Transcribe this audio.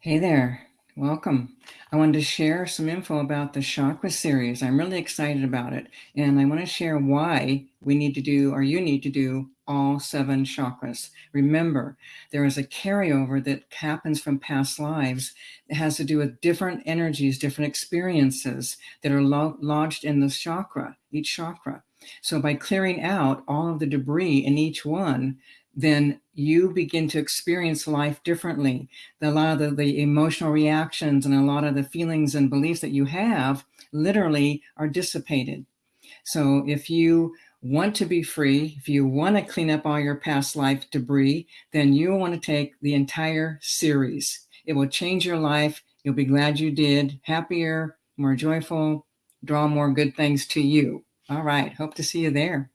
Hey there, welcome. I wanted to share some info about the chakra series. I'm really excited about it. And I want to share why we need to do, or you need to do, all seven chakras. Remember, there is a carryover that happens from past lives that has to do with different energies, different experiences that are lo lodged in the chakra, each chakra. So by clearing out all of the debris in each one, then you begin to experience life differently. A lot of the, the, emotional reactions and a lot of the feelings and beliefs that you have literally are dissipated. So if you want to be free, if you want to clean up all your past life debris, then you want to take the entire series. It will change your life. You'll be glad you did, happier, more joyful, draw more good things to you. All right, hope to see you there.